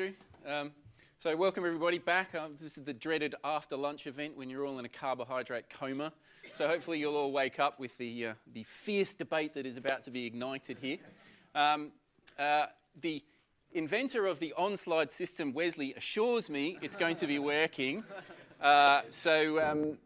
Andrew. Um, so welcome everybody back. Um, this is the dreaded after lunch event when you're all in a carbohydrate coma. So hopefully you'll all wake up with the, uh, the fierce debate that is about to be ignited here. Um, uh, the inventor of the Onslyde system, Wesley, assures me it's going to be working. Uh, so, um,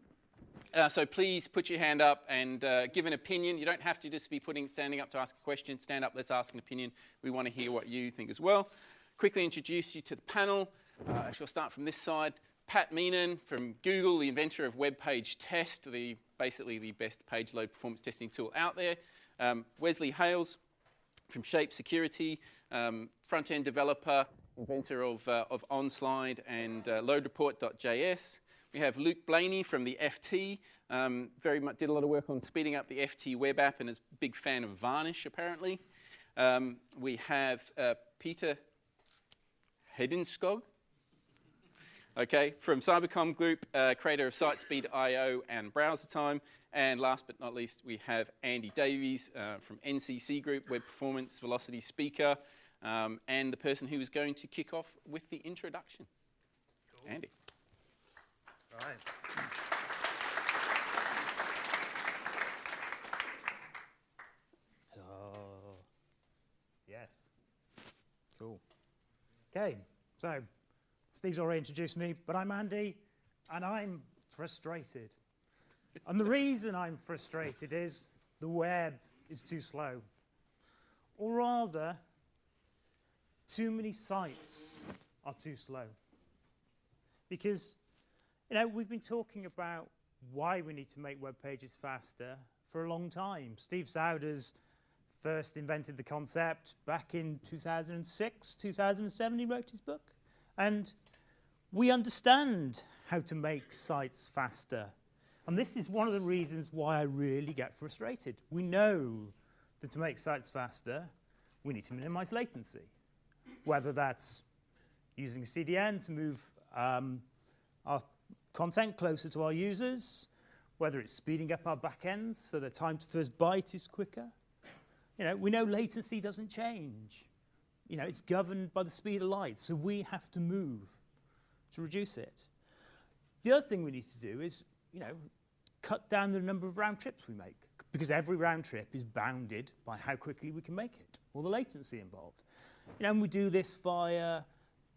uh, so please put your hand up and uh, give an opinion. You don't have to just be putting, standing up to ask a question. Stand up, let's ask an opinion. We want to hear what you think as well. Quickly introduce you to the panel. Uh, I shall start from this side. Pat Meenan from Google, the inventor of Web Page Test, the, basically the best page load performance testing tool out there. Um, Wesley Hales from Shape Security, um, front-end developer, inventor of, uh, of Onslyde and uh, LoadReport.js. We have Luke Blaney from the FT, um, very much did a lot of work on speeding up the FT web app and is a big fan of Varnish apparently. Um, we have uh, Peter Hedenskog, okay, from Cybercom Group, uh, creator of SiteSpeed.io and BrowserTime. And last but not least, we have Andy Davies uh, from NCC Group, Web Performance Velocity Speaker, um, and the person who is going to kick off with the introduction. Cool. Andy. All right. Oh, yes. Cool. Okay, so Steve's already introduced me, but I'm Andy, and I'm frustrated. and the reason I'm frustrated is the web is too slow. Or rather, too many sites are too slow. Because, you know, we've been talking about why we need to make web pages faster for a long time. Steve Souders first invented the concept back in 2006, 2007, he wrote his book. And we understand how to make sites faster. And this is one of the reasons why I really get frustrated. We know that to make sites faster, we need to minimize latency. Whether that's using a CDN to move um, our content closer to our users, whether it's speeding up our backends so the time to first byte is quicker, you know, we know latency doesn't change. You know, it's governed by the speed of light, so we have to move to reduce it. The other thing we need to do is, you know, cut down the number of round trips we make, because every round trip is bounded by how quickly we can make it, or the latency involved. You know, and we do this via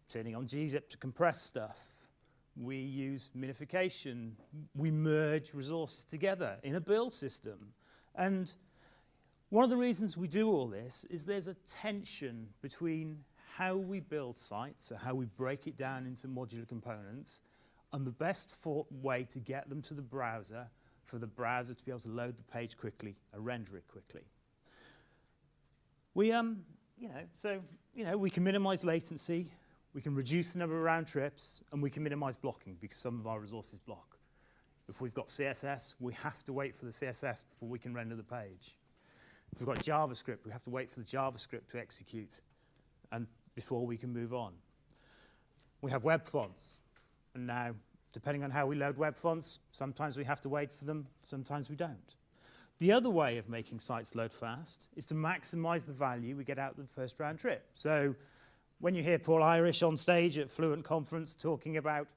turning on gzip to compress stuff. We use minification. We merge resources together in a build system. And one of the reasons we do all this is there's a tension between how we build sites, so how we break it down into modular components, and the best way to get them to the browser for the browser to be able to load the page quickly and render it quickly. We, um, you know, so, you know, we can minimize latency, we can reduce the number of round trips, and we can minimize blocking because some of our resources block. If we've got CSS, we have to wait for the CSS before we can render the page. If we've got JavaScript, we have to wait for the JavaScript to execute and before we can move on. We have web fonts. And now, depending on how we load web fonts, sometimes we have to wait for them, sometimes we don't. The other way of making sites load fast is to maximize the value we get out of the first round trip. So when you hear Paul Irish on stage at Fluent Conference talking about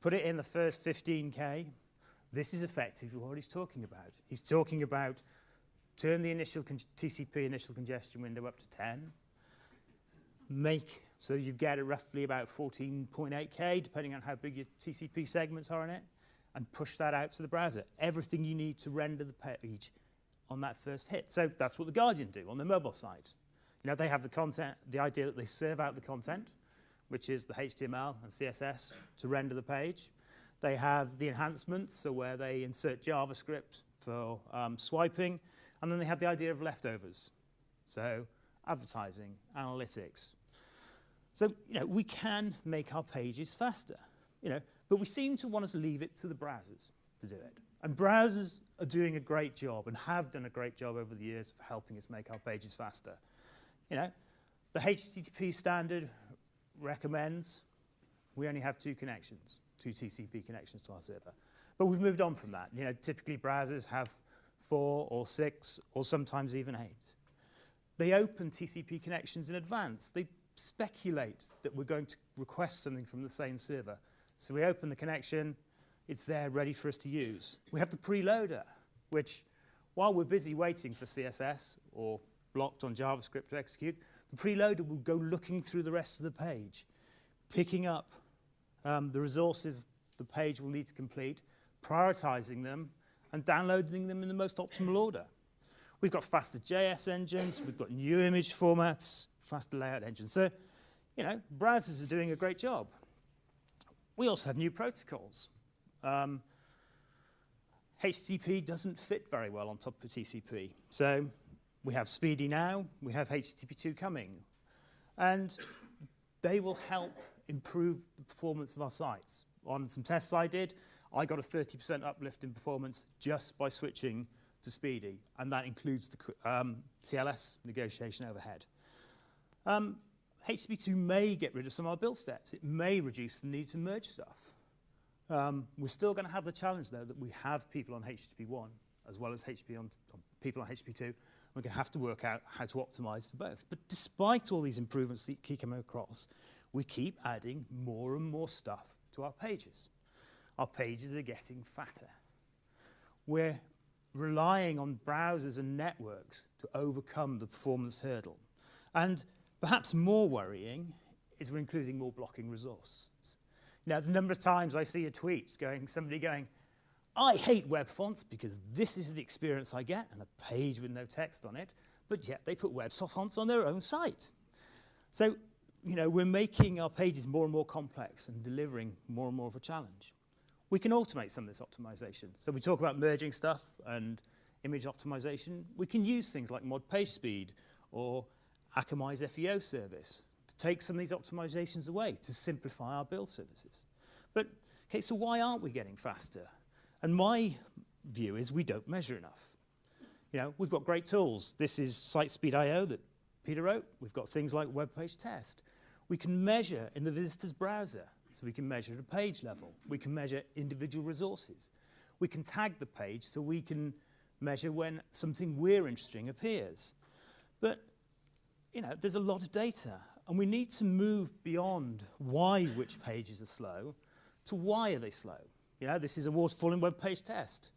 put it in the first 15K, this is effectively what he's talking about. He's talking about turn the initial TCP initial congestion window up to 10, make, so you get it roughly about 14.8K, depending on how big your TCP segments are in it, and push that out to the browser. Everything you need to render the page on that first hit. So that's what The Guardian do on the mobile side. You know, they have the content, the idea that they serve out the content, which is the HTML and CSS to render the page. They have the enhancements, so where they insert JavaScript for um, swiping, and then they had the idea of leftovers. So advertising, analytics. So, you know, we can make our pages faster, you know, but we seem to want to leave it to the browsers to do it. And browsers are doing a great job and have done a great job over the years of helping us make our pages faster. You know, the HTTP standard recommends we only have two connections, two TCP connections to our server. But we've moved on from that. You know, typically browsers have four or six or sometimes even eight. They open TCP connections in advance. They speculate that we're going to request something from the same server. So we open the connection, it's there ready for us to use. We have the preloader, which while we're busy waiting for CSS or blocked on JavaScript to execute, the preloader will go looking through the rest of the page, picking up um, the resources the page will need to complete, prioritizing them, and downloading them in the most optimal order. We've got faster JS engines, we've got new image formats, faster layout engines. So, you know, browsers are doing a great job. We also have new protocols. Um, HTTP doesn't fit very well on top of TCP. So we have SPDY now, we have HTTP2 coming. And they will help improve the performance of our sites. On some tests I did, I got a 30% uplift in performance just by switching to SPDY, and that includes the um, TLS negotiation overhead. Um, HTTP2 may get rid of some of our build steps. It may reduce the need to merge stuff. Um, we're still going to have the challenge, though, that we have people on HTTP 1 as well as HTTP on, on people on HTTP 2. We're going to have to work out how to optimize for both. But despite all these improvements that keep coming across, we keep adding more and more stuff to our pages. Our pages are getting fatter. We're relying on browsers and networks to overcome the performance hurdle. And perhaps more worrying is we're including more blocking resources. Now, the number of times I see a tweet going, somebody going, I hate web fonts because this is the experience I get, and a page with no text on it, but yet they put web fonts on their own site. So, you know, we're making our pages more and more complex and delivering more and more of a challenge. We can automate some of this optimization. So we talk about merging stuff and image optimization. We can use things like mod page speed or Akamai's FEO service to take some of these optimizations away to simplify our build services. But, okay, so why aren't we getting faster? And my view is we don't measure enough. You know, we've got great tools. This is SiteSpeed.io that Peter wrote. We've got things like web page test. We can measure in the visitor's browser, so we can measure at a page level. We can measure individual resources. We can tag the page so we can measure when something we're interesting appears. But, you know, there's a lot of data, and we need to move beyond why which pages are slow to why are they slow. You know, this is a waterfall in web page test.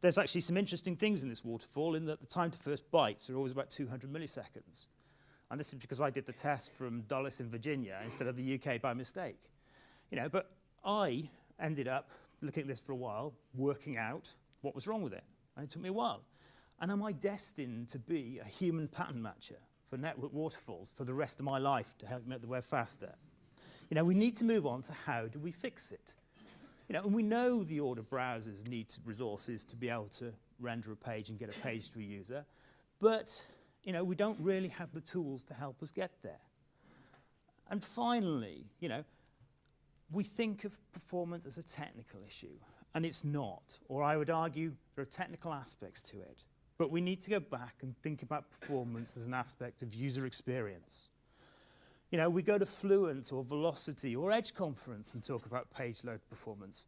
There's actually some interesting things in this waterfall in that the time to first bytes are always about 200 milliseconds. And this is because I did the test from Dulles in Virginia instead of the UK by mistake. You know, but I ended up looking at this for a while, working out what was wrong with it. And it took me a while. And am I destined to be a human pattern matcher for network waterfalls for the rest of my life to help make the web faster? You know, we need to move on to how do we fix it? You know, and we know the order browsers need resources to be able to render a page and get a page to a user, but you know, we don't really have the tools to help us get there. And finally, you know, we think of performance as a technical issue, and it's not. Or I would argue there are technical aspects to it. But we need to go back and think about performance as an aspect of user experience. You know, we go to Fluent or Velocity or Edge Conference and talk about page load performance.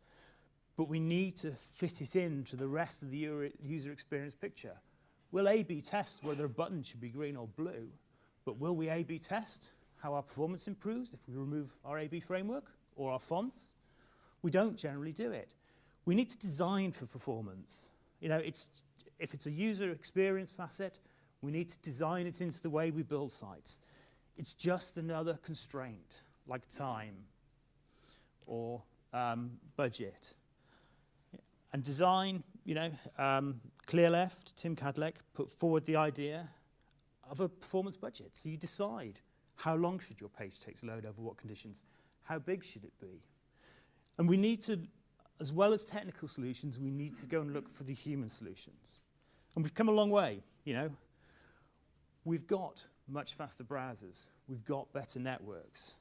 But we need to fit it into the rest of the user experience picture. We'll A-B test whether a button should be green or blue, but will we A-B test how our performance improves if we remove our A-B framework or our fonts? We don't generally do it. We need to design for performance. You know, it's, if it's a user experience facet, we need to design it into the way we build sites. It's just another constraint, like time or um, budget. And design, you know, um, Clearleft, Tim Kadlec, put forward the idea of a performance budget. So you decide how long should your page take to load over what conditions, how big should it be. And we need to, as well as technical solutions, we need to go and look for the human solutions. And we've come a long way, you know. We've got much faster browsers. We've got better networks.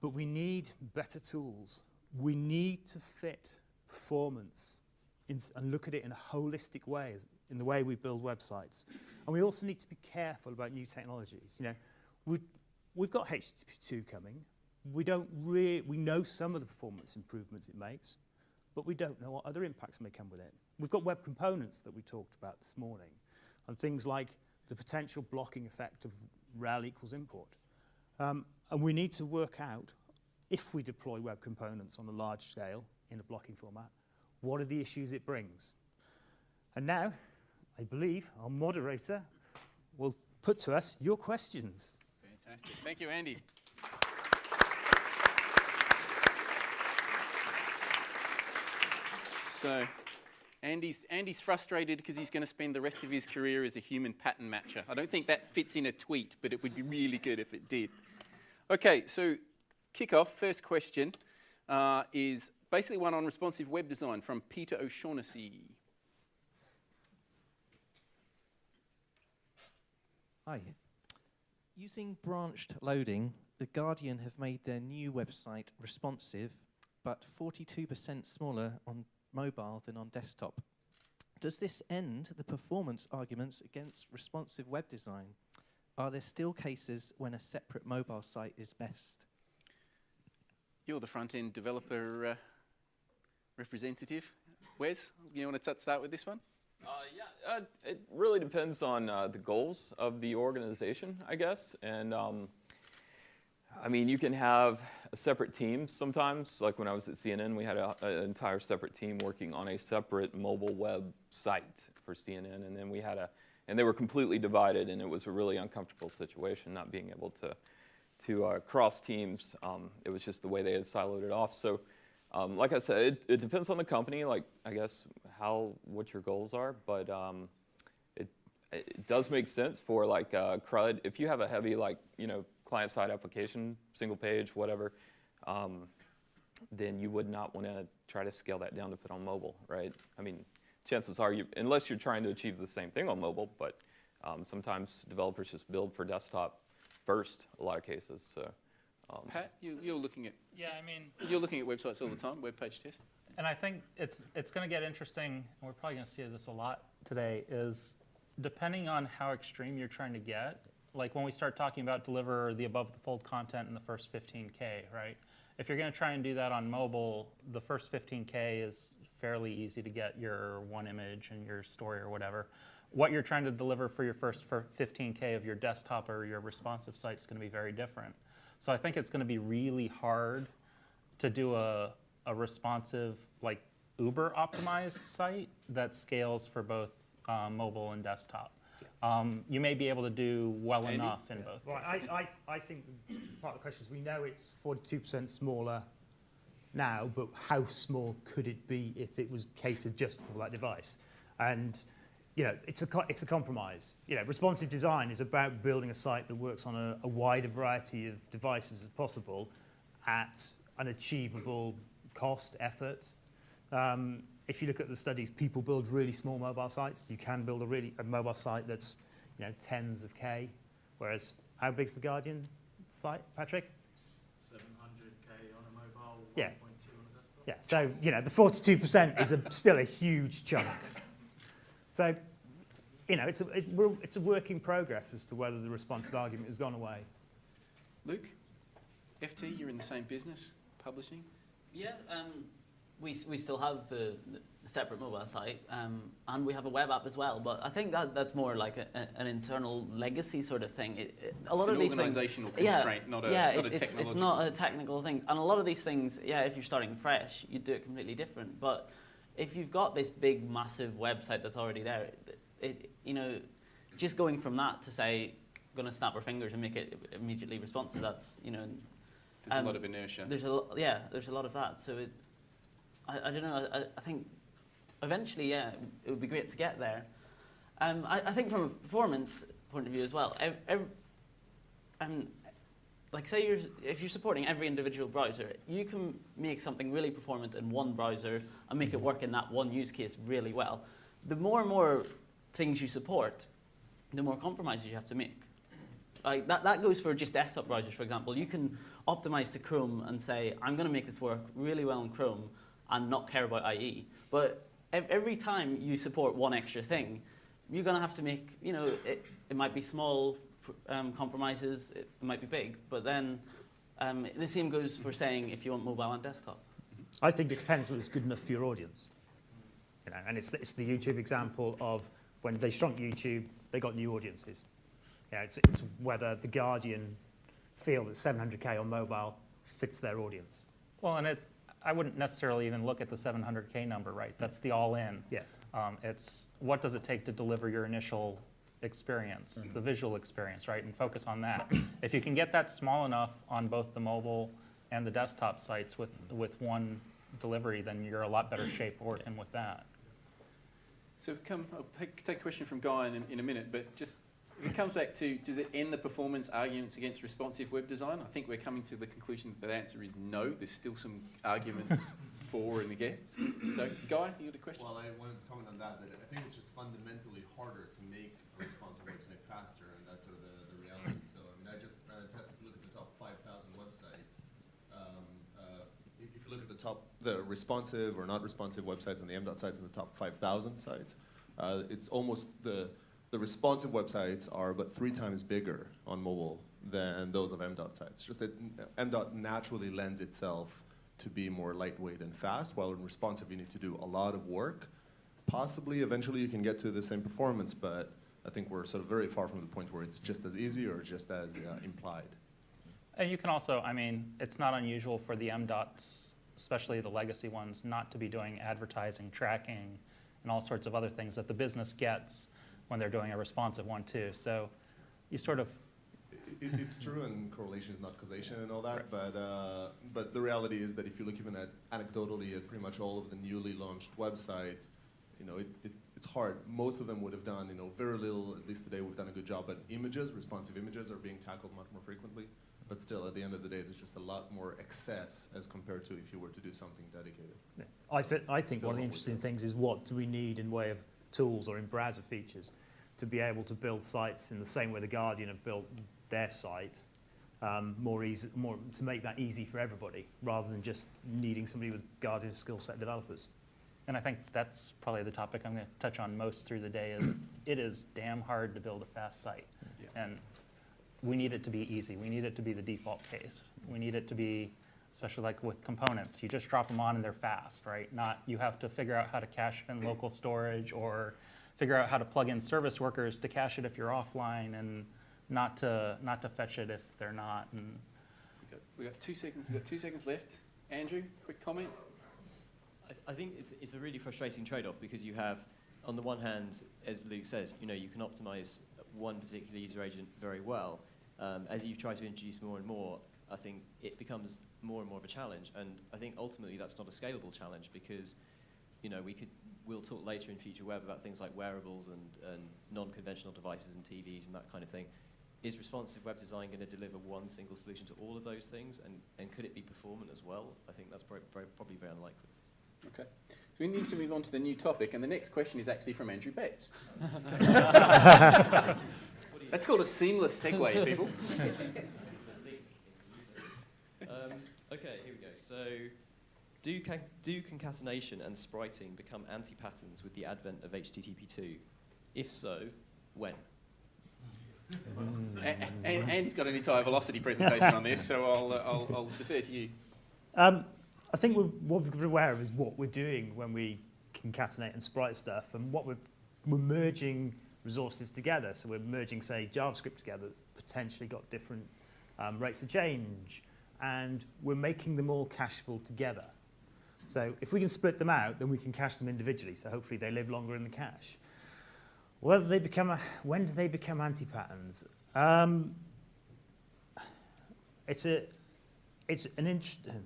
But we need better tools. We need to fit performance in, and look at it in a holistic way, in the way we build websites. And we also need to be careful about new technologies. You know, we, we've got HTTP2 coming. We don't really, we know some of the performance improvements it makes, but we don't know what other impacts may come with it. We've got web components that we talked about this morning, and things like the potential blocking effect of rel equals import. Um, and we need to work out, if we deploy web components on a large scale in a blocking format, what are the issues it brings? And now, I believe our moderator will put to us your questions. Fantastic. Thank you, Andy. So, Andy's, Andy's frustrated because he's going to spend the rest of his career as a human pattern matcher. I don't think that fits in a tweet, but it would be really good if it did. Okay, so kick off. First question uh, is basically one on responsive web design from Peter O'Shaughnessy. Hi. Using branched loading, The Guardian have made their new website responsive, but 42% smaller on mobile than on desktop. Does this end the performance arguments against responsive web design? Are there still cases when a separate mobile site is best? You're the front end developer uh, representative. Wes, you want to touch that with this one? Uh, yeah, uh, it really depends on uh, the goals of the organization, I guess. And um, I mean, you can have a separate team sometimes. Like when I was at CNN, we had an entire separate team working on a separate mobile web site for CNN, and then we had a, and they were completely divided, and it was a really uncomfortable situation, not being able to to uh, cross teams. Um, it was just the way they had siloed it off. So, um, like I said, it, it, depends on the company. Like I guess how what your goals are, but um, it it does make sense for like uh, CRUD. If you have a heavy like you know client-side application, single page, whatever, um, then you would not want to try to scale that down to put on mobile, right? I mean, chances are, you, unless you're trying to achieve the same thing on mobile, but um, sometimes developers just build for desktop first, a lot of cases. So, um, Pat, you, you're looking at yeah, I mean, you're looking at websites all the time, web page test. And I think it's it's going to get interesting, and we're probably going to see this a lot today. Is depending on how extreme you're trying to get, like when we start talking about deliver the above the fold content in the first 15K, right? If you're going to try and do that on mobile, the first 15K is fairly easy to get your one image and your story or whatever. What you're trying to deliver for your first 15K of your desktop or your responsive site is going to be very different. So I think it's going to be really hard to do a, a responsive, like Uber optimized site that scales for both um, mobile and desktop um, you may be able to do well enough in yeah. both right. cases. I, I, I think part of the question is we know it's 42% smaller now, but how small could it be if it was catered just for that device? And you know, it's a, it's a compromise. You know, responsive design is about building a site that works on a, a wider variety of devices as possible at an achievable cost, effort. Um, if you look at the studies, people build really small mobile sites. You can build a really a mobile site that's you know tens of k. Whereas how big's the Guardian site, Patrick? 700k on a mobile. Yeah. on a desktop. Yeah. So you know the 42% is a, still a huge chunk. So you know it's a it, it's a work in progress as to whether the responsive argument has gone away. Luke, FT, you're in the same business, publishing. Yeah. Um, we, we still have the, the separate mobile site um, and we have a web app as well. But I think that that's more like a, a, an internal legacy sort of thing. It, it, a lot it's of these organizational things, constraint, yeah, not a, yeah, not it, it's, it's not a technical thing. And a lot of these things, yeah, if you're starting fresh, you do it completely different. But if you've got this big, massive website that's already there, it, you know, just going from that to say, going to snap our fingers and make it immediately responsive, that's, you know, there's um, a lot of inertia. There's a yeah, there's a lot of that. So it, I, I don't know. I, I, think eventually, yeah, it would be great to get there. Um, I, I, think from a performance point of view as well, every, um, like say you're, if you're supporting every individual browser, you can make something really performant in one browser and make it work in that one use case really well. The more and more things you support, the more compromises you have to make. Like that, that goes for just desktop browsers, for example. You can optimize to Chrome and say, I'm going to make this work really well in Chrome, and not care about IE. But every time you support one extra thing, you're going to have to make, you know, it, it might be small um, compromises, it might be big, but then um, the same goes for saying if you want mobile and desktop. I think it depends whether it's good enough for your audience. You know, and it's, it's the YouTube example of when they shrunk YouTube, they got new audiences. You know, it's, it's whether The Guardian feel that 700k on mobile fits their audience. Well, and it, I wouldn't necessarily even look at the 700K number, right? That's the all-in. Yeah. Um, it's what does it take to deliver your initial experience, the visual experience, right? And focus on that. if you can get that small enough on both the mobile and the desktop sites with, with one delivery, then you're a lot better shape working with that. So come, I'll take, take a question from Guy in, in a minute, but just if it comes back to does it end the performance arguments against responsive web design? I think we're coming to the conclusion that the answer is no. There's still some arguments for and against. So, Guy, you got a question? Well, I wanted to comment on that, that I think it's just fundamentally harder to make a responsive website faster, and that's sort of the, the reality. So, I mean, I just ran a test, if you look at the top 5,000 websites, um, uh, if if you look at the top, the responsive or not responsive websites and the M.dot sites in the top 5,000 sites, uh, it's almost the, the responsive websites are but three times bigger on mobile than those of M.dot sites. Just that M.dot naturally lends itself to be more lightweight and fast, while in responsive you need to do a lot of work. Possibly, eventually you can get to the same performance, but I think we're sort of very far from the point where it's just as easy or just as uh, implied. And you can also, I mean, it's not unusual for the M-dots, especially the legacy ones, not to be doing advertising, tracking, and all sorts of other things that the business gets when they're doing a responsive one too. So you sort of, It, it's true, and correlation is not causation and all that, but, uh, but the reality is that if you look even at anecdotally at pretty much all of the newly launched websites, you know, it, it, it's hard. Most of them would have done, you know, very little, at least today we've done a good job, but images, responsive images are being tackled much more frequently. But still, at the end of the day, there's just a lot more excess as compared to if you were to do something dedicated. I, th- I think Still one of the interesting things is what do we need in way of tools or in browser features to be able to build sites in the same way the Guardian have built their site, um, more easy, more to make that easy for everybody, rather than just needing somebody with Guardian skill set developers. and I think that's probably the topic I'm going to touch on most through the day is it is damn hard to build a fast site. And we need it to be easy. We need it to be the default case. We need it to be, especially like with components, you just drop them on and they're fast, right? Not you have to figure out how to cache it in local storage or figure out how to plug in service workers to cache it if you're offline and not to not to fetch it if they're not. And We've got, we got two seconds. We've got two seconds left. Andrew, quick comment. I, I think it's, it's a really frustrating trade-off because you have, on the one hand, as Luke says, you know, you can optimize one particular user agent very well. Um, as you try to introduce more and more, I think it becomes more and more of a challenge. And I think ultimately that's not a scalable challenge because, you know, we could, we'll talk later in Future Web about things like wearables and, and non-conventional devices and TVs and that kind of thing. Is responsive web design going to deliver one single solution to all of those things? And, and could it be performant as well? I think that's pro- pro- probably very unlikely. Okay. So we need to move on to the new topic, and the next question is actually from Andrew Betts. That's called a seamless segue, people. Um, okay, here we go. So, do, con- do concatenation and spriting become anti-patterns with the advent of HTTP2? If so, when? A- a- and Andy's got an entire velocity presentation on this, so I'll, uh, I'll, I'll defer to you. Um, I think we're, what we've got to be aware of is what we're doing when we concatenate and sprite stuff, and what we're, we're merging resources together. So we're merging, say, JavaScript together that's potentially got different um, rates of change, and we're making them all cacheable together. So if we can split them out, then we can cache them individually. So hopefully they live longer in the cache. Whether they become a, when do they become anti-patterns? Um, it's a, it's an interesting.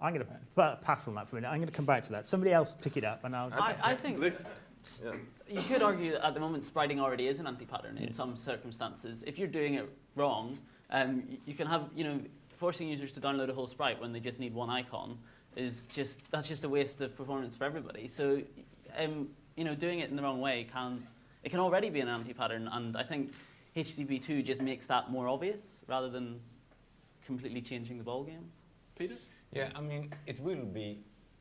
I'm going to pass on that for a minute. I'm going to come back to that. Somebody else pick it up, and I'll. I, I think Yeah. you could argue that at the moment spriting already is an anti-pattern in some circumstances. If you're doing it wrong, um, you can have, you know, forcing users to download a whole sprite when they just need one icon is just, that's just a waste of performance for everybody. So, um, you know, doing it in the wrong way can, it can already be an anti-pattern and I think HTTP2 just makes that more obvious rather than completely changing the ballgame. Peter? Yeah, I mean, it will be,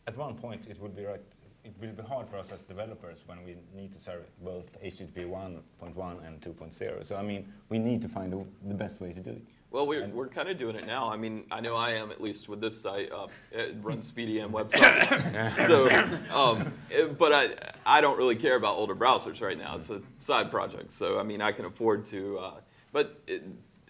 at one point, it will be right, it will be hard for us as developers when we need to serve both HTTP 1.1 and 2.0. So, I mean, we need to find the the best way to do it. Well, we're, we're kind of doing it now. I mean, I know I am at least with this site. Uh, it runs SpeedyM website. so, um, it- but I, I don't really care about older browsers right now. It's a side project. So, I mean, I can afford to. Uh, but it,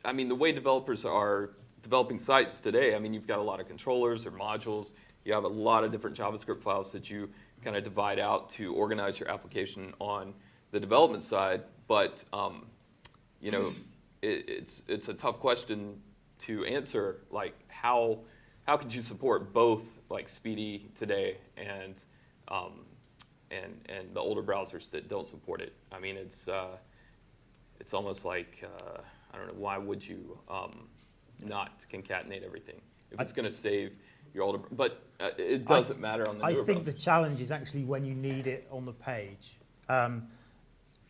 I mean, the way developers are developing sites today, I mean, you've got a lot of controllers or modules. You have a lot of different JavaScript files that you kind of divide out to organize your application on the development side. But, um, you know, it, it's, it's a tough question to answer. Like, how, how could you support both, like, SPDY today and, um, and, and the older browsers that don't support it? I mean, it's, uh, it's almost like, uh, I don't know, why would you um, not concatenate everything? If it's going to save your older, but uh, it doesn't matter on the I think the challenge is actually when you need it on the page. Um,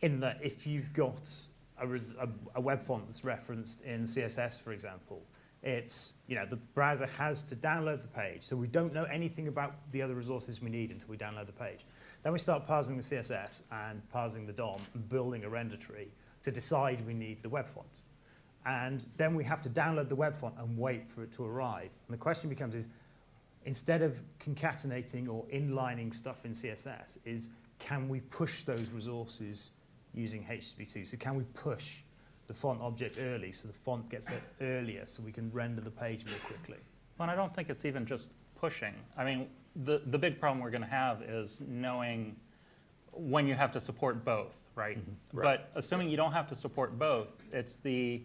in that if you've got a, a, a web font that's referenced in CSS, for example, it's, you know, the browser has to download the page. So we don't know anything about the other resources we need until we download the page. Then we start parsing the CSS and parsing the DOM and building a render tree to decide we need the web font. And then we have to download the web font and wait for it to arrive. And the question becomes is, instead of concatenating or inlining stuff in CSS, is can we push those resources using HTTP2? So can we push the font object early so the font gets there earlier so we can render the page more quickly? Well, and I don't think it's even just pushing. I mean, the, the big problem we're going to have is knowing when you have to support both, right? But assuming you don't have to support both, it's the,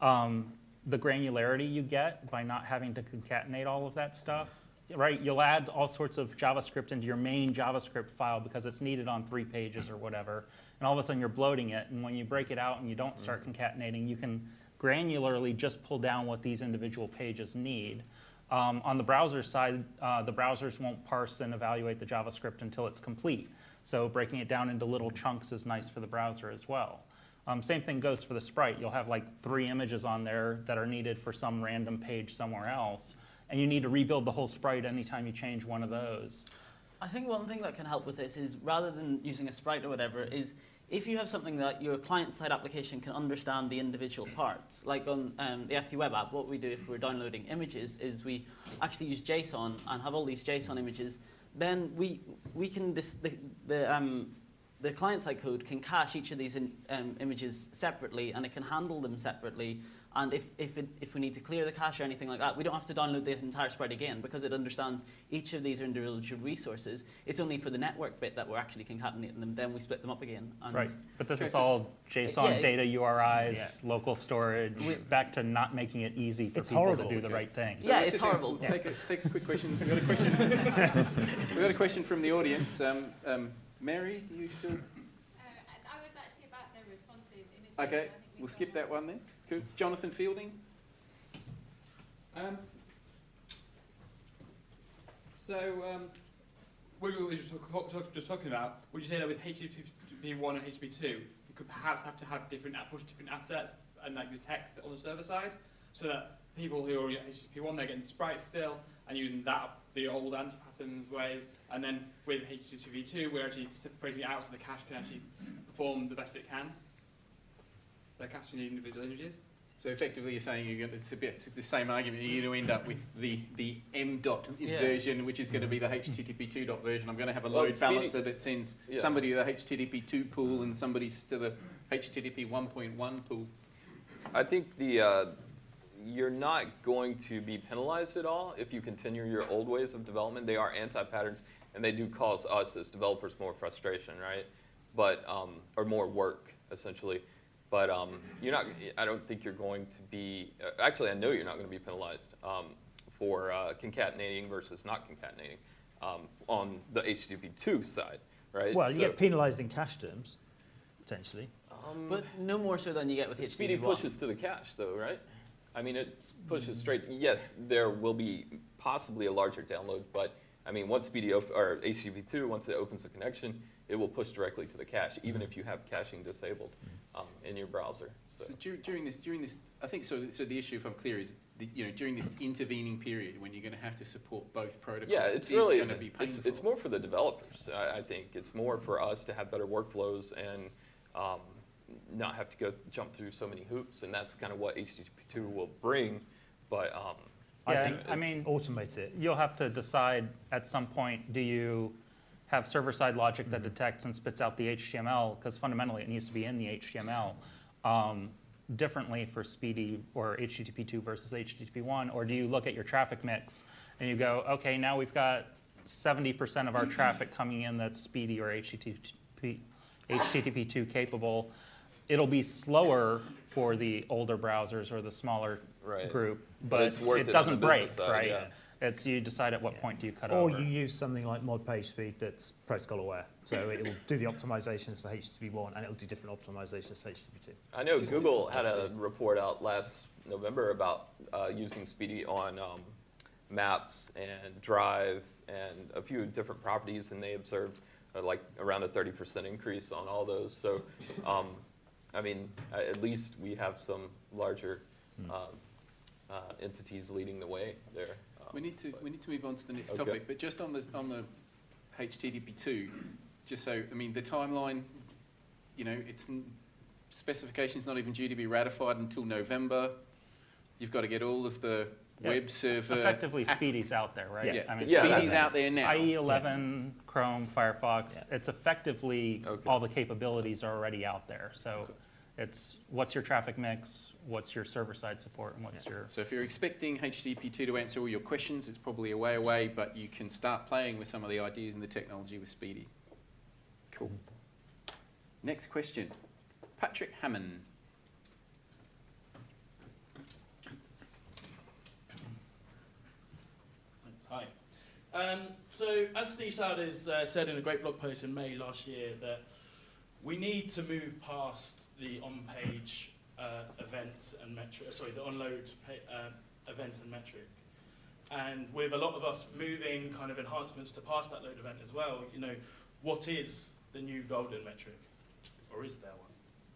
um, the granularity you get by not having to concatenate all of that stuff, right? You'll add all sorts of JavaScript into your main JavaScript file because it's needed on three pages or whatever, and all of a sudden you're bloating it, and when you break it out and you don't start concatenating, you can granularly just pull down what these individual pages need. Um, on the browser side, uh, the browsers won't parse and evaluate the JavaScript until it's complete. So breaking it down into little chunks is nice for the browser as well. Um, same thing goes for the sprite. You'll have like three images on there that are needed for some random page somewhere else, and you need to rebuild the whole sprite anytime you change one of those. I think one thing that can help with this is rather than using a sprite or whatever, is if you have something that your client-side application can understand the individual parts, like on um, the FT web app, what we do if we're downloading images is we actually use JSON and have all these JSON images. Then we we can this, the the um, the client-side code can cache each of these in, um, images separately, and it can handle them separately. And if, if, it, if we need to clear the cache or anything like that, we don't have to download the entire spread again because it understands each of these are individual resources. It's only for the network bit that we're actually concatenating them. Then we split them up again. And Right, but this Okay, is all JSON Yeah. data URIs, local storage, back to not making it easy for It's people horrible. to do the right thing. Yeah, it's just, horrible. Take, a, take a quick question. We've got a question. We've got a question from the audience. Um, um, Mary, do you still? Uh, I was actually about the responsive images. Okay, we've we'll skip that one then. Jonathan Fielding. Um, so, um, what we were just, just talking about, would you say that with HTTP 1 and HTTP 2, you could perhaps have to have different push different assets and like the text on the server side, so that people who are at HTTP 1 they're getting sprites still and using that the old anti-patterns ways, and then with HTTP 2 we're actually separating it out so the cache can actually perform the best it can. They're caching the individual images. So effectively, you're saying you're going to, it's a bit it's the same argument. You're going to end up with the the M dot Yeah. version, which is going to be the HTTP 2 dot version. I'm going to have a load SPDY- balancer that sends Yeah. somebody to the HTTP 2 pool and somebody to the HTTP 1.1 pool. I think the uh, you're not going to be penalized at all if you continue your old ways of development. They are anti-patterns, and they do cause us as developers more frustration, right? But um, or more work essentially. But um, you're not. I don't think you're going to be. Uh, actually, I know you're not going to be penalized um, for uh, concatenating versus not concatenating um, on the HTTP2 side, right? Well, you So- get penalised in cache terms, potentially. um, But no more so than you get with The HTTP SPDY pushes to the cache, though, right? I mean, it pushes straight. Yes, there will be possibly a larger download, but I mean, once SPDY op- or HTTP2, once it opens a connection, it will push directly to the cache, even if you have caching disabled um, in your browser. So, So dur- during this, during this, I think so. So the issue, if I'm clear, is the, you know during this intervening period when you're going to have to support both protocols. yeah, it's it is really going to be it's, painful. it's more for the developers. I, I think it's more for us to have better workflows and um, not have to go jump through so many hoops, and that's kind of what HTTP2 will bring. But um, I think I mean, automate it. you'll have to decide at some point, do you have server-side logic that detects and spits out the HTML? Because fundamentally, it needs to be in the HTML. Um, differently for SPDY or HTTP2 versus HTTP1? Or do you look at your traffic mix and you go, okay, now we've got 70% of our traffic coming in that's SPDY or HTTP, HTTP2 capable. It'll be slower for the older browsers or the smaller Right. group, But but it's worth it it doesn't break, side, right? yeah. It's you decide at what point do you cut off. Or over. you use something like mod page speed that's protocol aware. So it'll do the optimizations for HTTP1 and it'll do different optimizations for HTTP2. I know Just Google had a report out last November about uh, using SPDY on um, Maps and Drive and a few different properties, and they observed uh, like around a 30% increase on all those. So, um, I mean, uh, at least we have some larger um, uh, entities leading the way there. We need to, we need to move on to the next Okay. topic, but just on the, on the HTTP2, just so, I mean, the timeline, you know, it's, n- specification's not even due to be ratified until November. You've got to get all of the Yeah. web server. Effectively, ac- SPDY's out there, right? Yeah, I mean, Yeah, SPDY's out there now. IE 11, Chrome, Firefox, Yeah. it's effectively, Okay. all the capabilities are already out there. So it's, what's your traffic mix, what's your server-side support, and what's your, So if you're expecting HTTP2 to answer all your questions, it's probably a way away, but you can start playing with some of the ideas and the technology with SPDY. Cool. Next question. Patrick Hamann. Hi. Um, so, as Steve Souders uh, said in a great blog post in May last year, that we need to move past the on-page uh, events and metric. Sorry, the on-load uh, event and metric. And with a lot of us moving kind of enhancements to pass that load event as well, you know, what is the new golden metric, or is there one?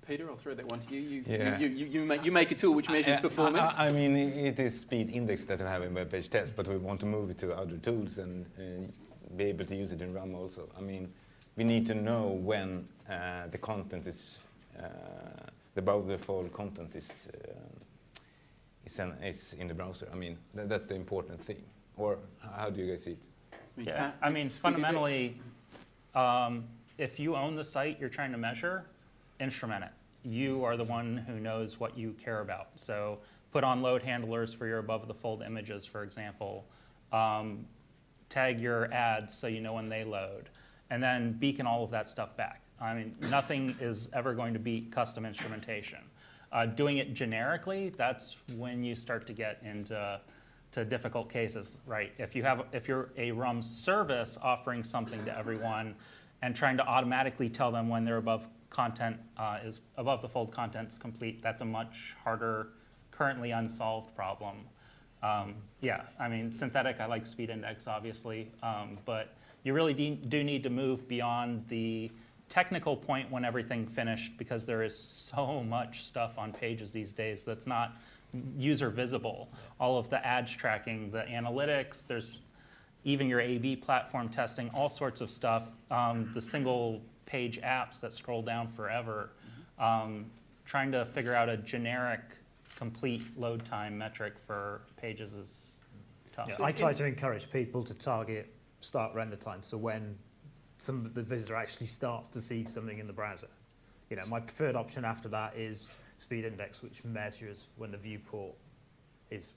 Peter, I'll throw that one to you. You, Yeah. you, you, you, make, you make a tool which measures I- performance. I, I mean, it is speed index that we have in web page test, but we want to move it to other tools and, and be able to use it in RUM also. I mean, we need to know when uh, the content is, uh, the above the fold content is, uh, is, an, is in the browser. I mean, tha- that's the important thing. Or how do you guys see it? I mean, yeah. I mean, fundamentally, um, if you own the site you're trying to measure, instrument it. You are the one who knows what you care about. So put on load handlers for your above the fold images, for example. Um, tag your ads so you know when they load. And then beacon all of that stuff back. I mean, nothing is ever going to beat custom instrumentation. Uh, doing it generically, that's when you start to get into to difficult cases, right? If you have, if you're a RUM service offering something to everyone and trying to automatically tell them when their above content uh, is above the fold content is complete, that's a much harder, currently unsolved problem. Um, yeah, I mean, synthetic, I like speed index, obviously, um, but you really do need to move beyond the technical point when everything finished because there is so much stuff on pages these days that's not user visible. All of the ads tracking, the analytics, there's even your A/B platform testing, all sorts of stuff. Um, the single page apps that scroll down forever. Um, trying to figure out a generic, complete load time metric for pages is tough. Yeah, I try to encourage people to target start render time, so when some the visitor actually starts to see something in the browser. You know, my preferred option after that is speed index, which measures when the viewport is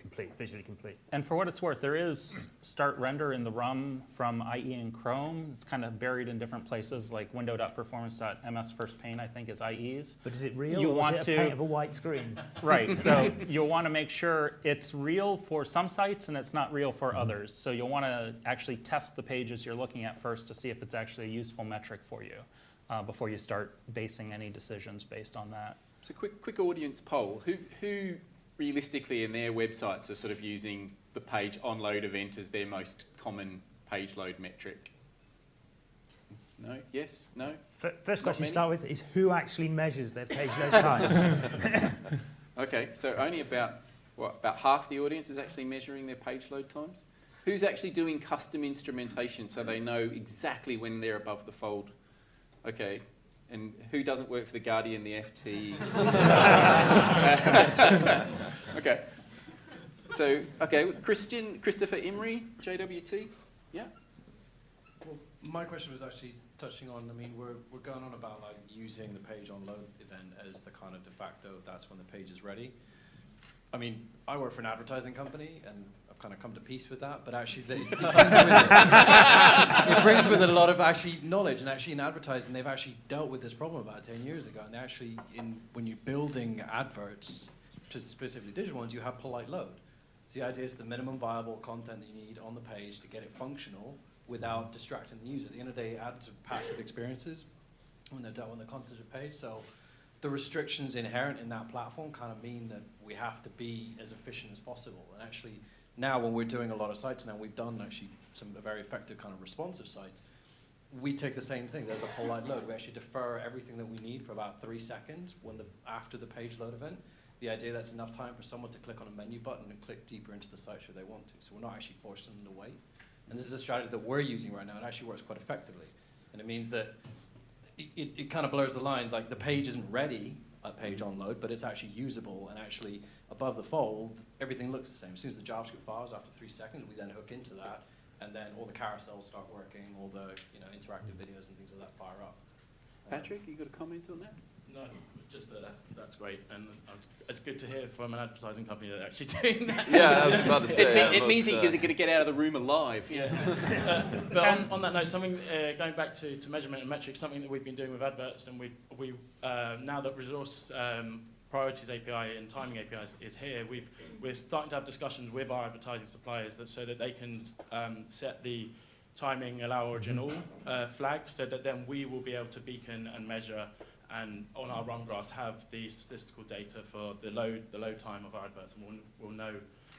complete, visually complete. And for what it's worth, there is start render in the RUM from IE and Chrome. It's kind of buried in different places, like window.performance.ms first paint, I think, is IE's. But is it real You or want is it a to- paint of a white screen? Right, so you'll want to make sure it's real for some sites and it's not real for others. So you'll want to actually test the pages you're looking at first to see if it's actually a useful metric for you uh, before you start basing any decisions based on that. So quick, quick audience poll. Who, who realistically in their websites are sort of using the page on load event as their most common page load metric? No? Yes? No? F- First question to start with is who actually measures their page load times? Okay, so only about, what, about half the audience is actually measuring their page load times? Who's actually doing custom instrumentation so they know exactly when they're above the fold? Okay, and who doesn't work for the Guardian, the FT? okay. So, okay, Christian, Christopher Imrie, JWT? Yeah? Well, my question was actually touching on, I mean, we're, we're going on about like using the page on load event as the kind of de facto, that's when the page is ready. I mean, I work for an advertising company and I've kind of come to peace with that, but actually the, it, brings with it, it brings with it a lot of actually knowledge and actually in advertising, they've actually dealt with this problem about 10 years ago. And they actually, in, when you're building adverts, to specifically digital ones, you have polite load. So the idea is the minimum viable content you need on the page to get it functional without distracting the user. At the end of the day, ads are passive experiences when they're dealt on the constitutive page. So the restrictions inherent in that platform kind of mean that we have to be as efficient as possible. And actually, now when we're doing a lot of sites now, we've done actually some very effective kind of responsive sites. We take the same thing. There's a polite load. We actually defer everything that we need for about three seconds when the after the page load event the idea that's enough time for someone to click on a menu button and click deeper into the site should they want to. So we're not actually forcing them to wait. And this is a strategy that we're using right now. It actually works quite effectively. And it means that it, it, it kind of blurs the line. Like the page isn't ready at page on load, but it's actually usable and actually above the fold, everything looks the same. As soon as the JavaScript files after three seconds, we then hook into that and then all the carousels start working, all the you know interactive videos and things like that fire up. Patrick, you got a comment on that? No, just that that's, that's great. And uh, it's good to hear from an advertising company that actually doing that. Yeah, I was about to say. It, that me- it means he uh, is going to get out of the room alive. Yeah. Uh, but on, on that note, something uh, going back to, to measurement and metrics, something that we've been doing with adverts, and we we uh, now that resource um, priorities API and timing API is, here, we've we're starting to have discussions with our advertising suppliers that so that they can um, set the timing allow original uh, flag, so that then we will be able to beacon and measure and on our RUM graphs have the statistical data for the load the load time of our adverts, and we'll, we'll know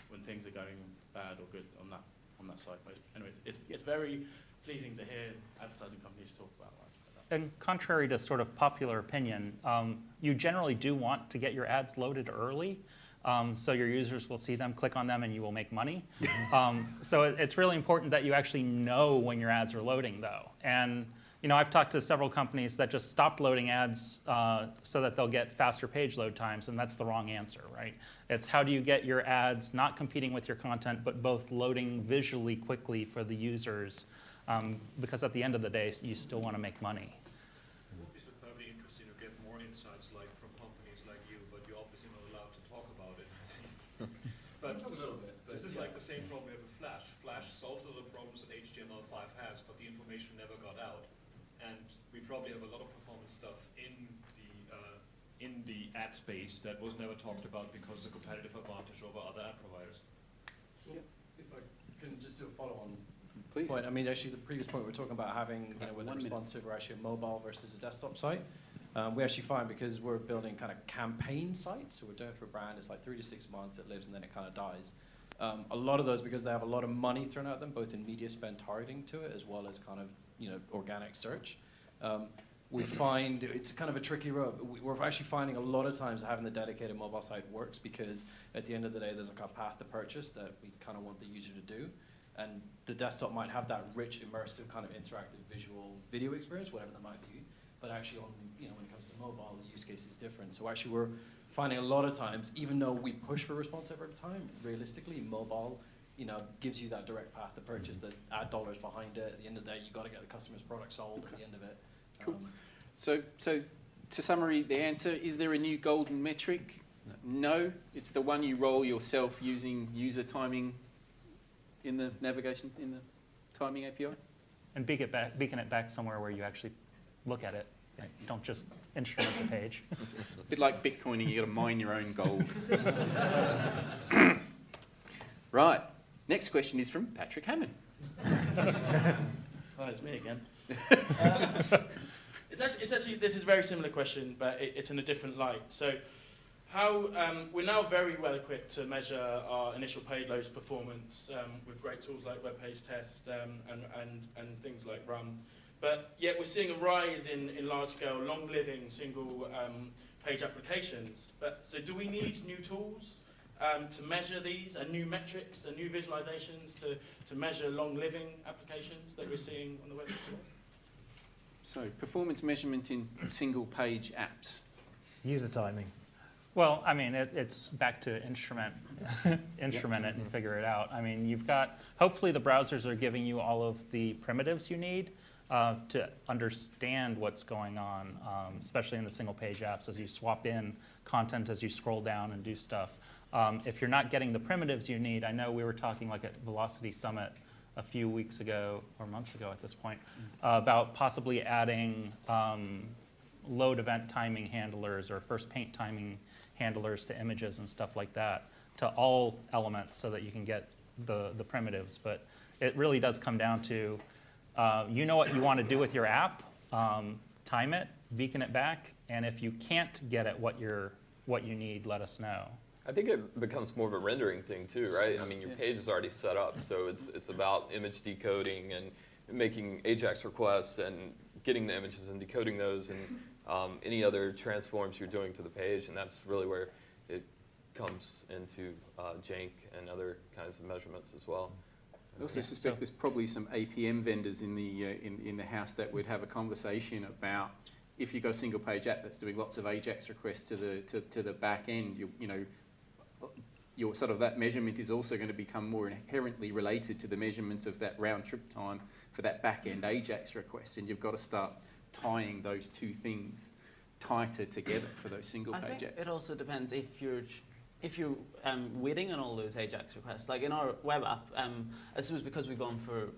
when things are going bad or good on that on that side. But anyways, it's it's very pleasing to hear advertising companies talk about that. And contrary to sort of popular opinion, um, you generally do want to get your ads loaded early. Um, so your users will see them, click on them, and you will make money. um, so it, it's really important that you actually know when your ads are loading, though. And you know, I've talked to several companies that just stopped loading ads uh, so that they'll get faster page load times, and that's the wrong answer, right? It's how do you get your ads not competing with your content, but both loading visually quickly for the users, um, because at the end of the day, you still want to make money. It would be superbly interesting to get more insights like from companies like you, but you're obviously not allowed to talk about it. but talk a little bit. But this is yeah. like the same problem we have with Flash. Flash solved all the problems that HTML5 has, but the information never got out. And we probably have a lot of performance stuff in the uh, in the ad space that was never talked about because of the competitive advantage over other ad providers. If I can just do a follow-on Please. point, I mean, actually, the previous point we were talking about having, you know, with a minute. responsive or actually a mobile versus a desktop site. Um, we actually find because we're building kind of campaign sites, so we're doing it for a brand, it's like three to six months, it lives and then it kind of dies. Um, a lot of those, because they have a lot of money thrown at them, both in media spend targeting to it, as well as kind of, you know, organic search. Um, we find it's kind of a tricky road. We- We're actually finding a lot of times having the dedicated mobile site works because at the end of the day, there's like a path to purchase that we kind of want the user to do. And the desktop might have that rich, immersive kind of interactive visual video experience, whatever that might be. But actually on, you know, when it comes to mobile, the use case is different. So actually we're finding a lot of times, even though we push for responsive every time, realistically, mobile, you know, gives you that direct path to purchase. There's ad dollars behind it. At the end of the day, you got to get the customer's product sold at the end of it. Cool. So, so to summary the answer, is there a new golden metric? No, it's the one you roll yourself using user timing in the navigation, in the timing API. And beacon it back, beacon it back somewhere where you actually look at it. right? Don't just instrument the page. It's a bit like Bitcoining, you got to mine your own gold. right, next question is from Patrick Hamann. Hi, it's me again. It's, actually, it's actually this is a very similar question, but it, it's in a different light. So, how um, we're now very well equipped to measure our initial payloads performance um, with great tools like web page test um, and, and, and things like RUM. But yet we're seeing a rise in, in large-scale, long-living single um, page applications. But so, do we need new tools? Um, to measure these and new metrics and new visualizations to, to measure long living applications that we're seeing on the web? So, performance measurement in single page apps. User timing. Well, I mean, it, it's back to instrument, instrument it and figure it out. I mean, you've got, hopefully the browsers are giving you all of the primitives you need. uh, to understand what's going on, um, especially in the single page apps as you swap in content as you scroll down and do stuff. Um, if you're not getting the primitives you need, I know we were talking like at Velocity Summit a few weeks ago or months ago at this point uh, about possibly adding um, load event timing handlers or first paint timing handlers to images and stuff like that to all elements so that you can get the, the primitives. But it really does come down to uh, you know what you want to do with your app, um, time it, beacon it back, and if you can't get it what, you're, what you need, let us know. I think it becomes more of a rendering thing too, right? I mean, your Yeah. page is already set up, so it's it's about image decoding and making AJAX requests and getting the images and decoding those and um, any other transforms you're doing to the page, and that's really where it comes into uh, Jank and other kinds of measurements as well. I also Yeah, suspect so- there's probably some APM vendors in the, uh, in, in the house that would have a conversation about if you've got a single page app that's doing lots of AJAX requests to the, to, to the back end, you, you know, your sort of that measurement is also going to become more inherently related to the measurement of that round trip time for that back end AJAX request. And you've got to start tying those two things tighter together for those single I page it also depends if you're if you're um, waiting on all those AJAX requests. Like in our web app, um, I suppose because we've gone for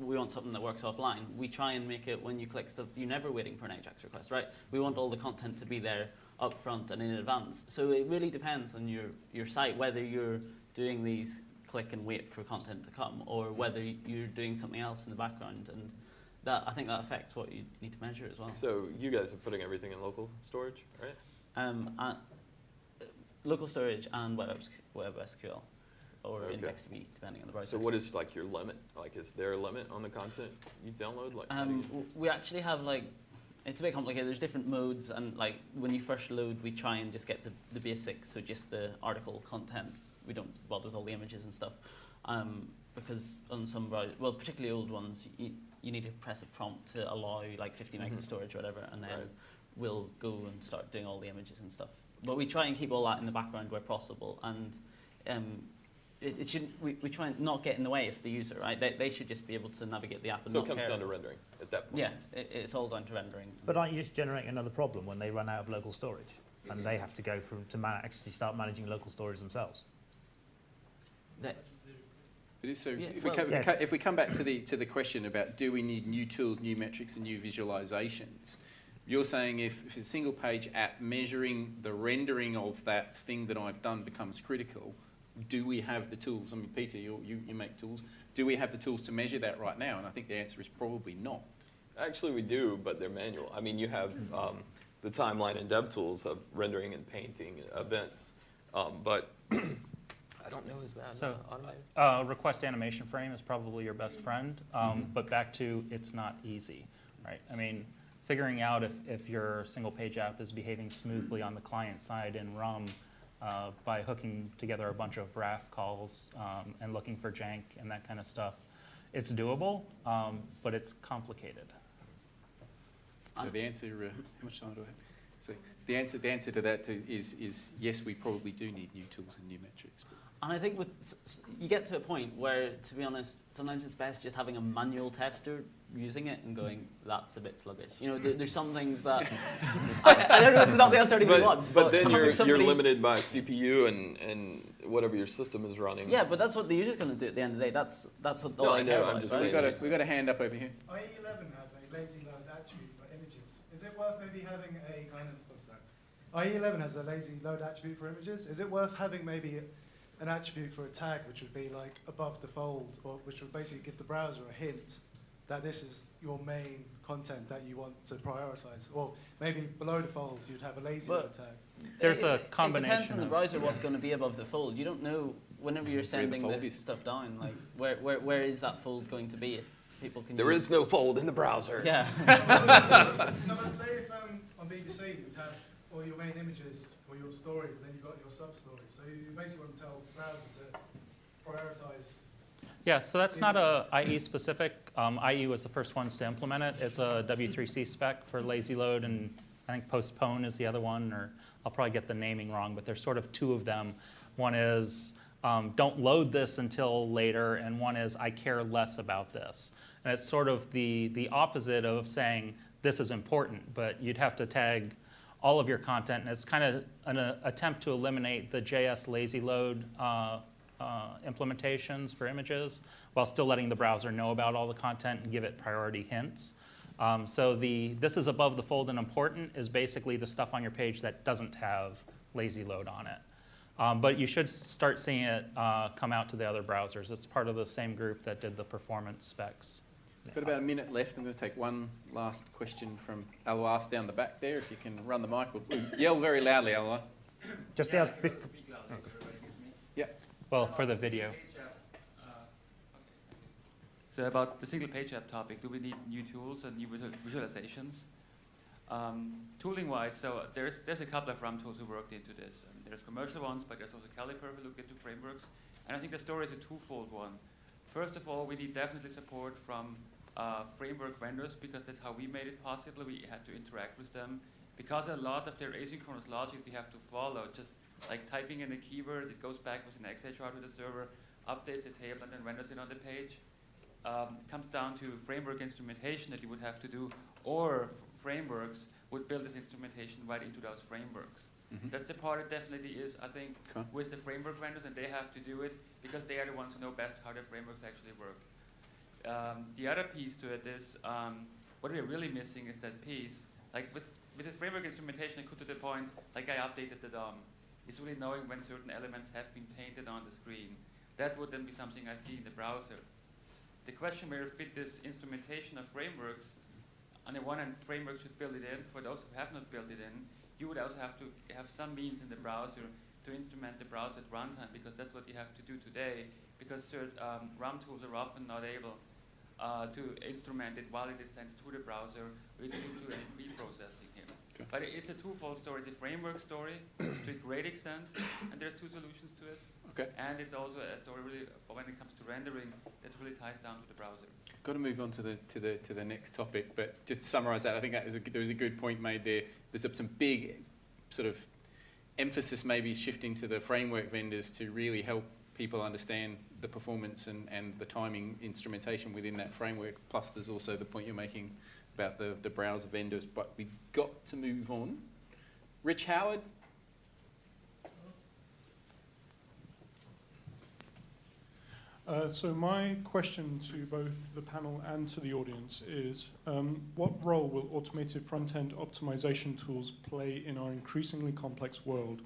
we want something that works offline. We try and make it when you click stuff, you're never waiting for an AJAX request, right? We want all the content to be there up front and in advance. So it really depends on your your site whether you're doing these click and wait for content to come, or whether you're doing something else in the background and. That, I think that affects what you need to measure as well. So you guys are putting everything in local storage, right? Um, uh, local storage and web, web SQL or Okay. IndexedDB, depending on the browser. So what is like your limit? Like, is there a limit on the content you download? Like, Um, you- we actually have like, it's a bit complicated. There's different modes, and like when you first load, we try and just get the, the basics, so just the article content. We don't bother with all the images and stuff, um, because on some browsers, well, particularly old ones, you, you need to press a prompt to allow like 50 megs Mhm. of storage or whatever, and then Right. we'll go and start doing all the images and stuff. But we try and keep all that in the background where possible, and um, it, it shouldn't. We, we try and not get in the way of the user, right? They, they should just be able to navigate the app and so it comes care. down to rendering at that point. Yeah, it, it's all down to rendering. But aren't you just generating another problem when they run out of local storage? And they have to go from, to man- actually start managing local storage themselves? That, if so, Yeah, if, we well- come, Yeah. if we come back to the, to the question about do we need new tools, new metrics and new visualizations, you're saying if, if a single page app measuring the rendering of that thing that I've done becomes critical, do we have the tools? I mean, Peter, you, you, you make tools. Do we have the tools to measure that right now? And I think the answer is probably not. Actually, we do, but they're manual. I mean, you have um, the timeline and dev tools of rendering and painting events, um, but I don't know, is that So- uh, automated? Uh, request animation frame is probably your best friend, um, but back to it's not easy, right? I mean, figuring out if, if your single page app is behaving smoothly on the client side in RUM uh, by hooking together a bunch of RAF calls um, and looking for jank and that kind of stuff, it's doable, um, but it's complicated. So the answer, uh, how much time do I have? So the answer, the answer to that to- is, is yes, we probably do need new tools and new metrics. and I think with s- s- you get to a point where, to be honest, sometimes it's best just having a manual tester using it and going, that's a bit sluggish. You know, there, there's some things that I, I don't know. It's not necessarily what we want, But, but, but then you're, you're limited by CPU and, and whatever your system is running. Yeah, but that's what the user's going to do at the end of the day. That's that's what all No, I I care know, about. I'm just right? We've got a, we've got a hand up over here. IE11 has a lazy load attribute for images. Is it worth maybe having a kind of, oh, sorry. IE11 has a lazy load attribute for images. Is it worth having maybe an attribute for a tag which would be like above the fold or which would basically give the browser a hint that this is your main content that you want to prioritize? Or maybe below the fold you'd have a lazy Well, load tag. There's It's- a It depends combination on the of- browser what's going to be above the fold. You don't know whenever you're sending fold the stuff down, like where, where, where is that fold going to be if people can There use is no fold in the browser. Yeah. no, but say if um, on BBC you'd have all your main images for your stories, and then you've got your sub stories. So you you basically want to tell the browser to prioritize. Yeah, so that's not a IE specific. Um, IE was the first ones to implement it. It's a W3C spec for lazy load, and I think postpone is the other one, or I'll probably get the naming wrong, but there's sort of two of them. One is um, don't load this until later, and one is I care less about this. And it's sort of the, the opposite of saying this is important, but you'd have to tag all of your content, and it's kind of an uh, attempt to eliminate the JS lazy load uh, uh, implementations for images while still letting the browser know about all the content and give it priority hints. Um, so the this is above the fold and important is basically the stuff on your page that doesn't have lazy load on it. Um, but you should start seeing it uh, come out to the other browsers. It's part of the same group that did the performance specs. Got about a minute left. I'm going to take one last question from Alois down the back there. If you can run the mic, or yell very loudly, Alois. Just out. Well, for the video. So about the single page app topic, do we need new tools and new visualizations? Um, tooling wise, so there's there's a couple of RUM tools who worked into this. And there's commercial ones, but there's also Caliper who looked into frameworks. And I think the story is a twofold one. First of all, we need definitely support from uh, framework vendors because that's how we made it possible. We had to interact with them because a lot of their asynchronous logic we have to follow. Just like typing in a keyword, it goes back with an XHR to the server, updates a table, and then renders it on the page. Um, it comes down to framework instrumentation that you would have to do, or frameworks would build this instrumentation right into those frameworks. Mhm. That's the part that definitely is, I think, Okay. with the framework vendors, and they have to do it because they are the ones who know best how their frameworks actually work. Um, the other piece to it is um, what we're really missing is that piece. Like with with this framework instrumentation, it could to the point like I updated the DOM. It's really knowing when certain elements have been painted on the screen. That would then be something I see in the browser. The question where fit this instrumentation of frameworks. On the one hand, frameworks should build it in. For those who have not built it in, you would also have to have some means in the browser to instrument the browser at runtime because that's what you have to do today because certain um, RUM tools are often not able uh, to instrument it while it is sent to the browser with due to any pre-processing here. Okay. But it's a twofold story. It's a framework story to a great extent, and there's two solutions to it. Okay. And it's also a story really when it comes to rendering that really ties down to the browser. Got to move on to the to the to the next topic, but just to summarise that, I think that was a, there was a good point made there. There's some big sort of emphasis maybe shifting to the framework vendors to really help people understand the performance and, and the timing instrumentation within that framework. Plus, there's also the point you're making about the, the browser vendors. But we've got to move on. Rich Howard, Uh, so my question to both the panel and to the audience is, um, what role will automated front-end optimization tools play in our increasingly complex world?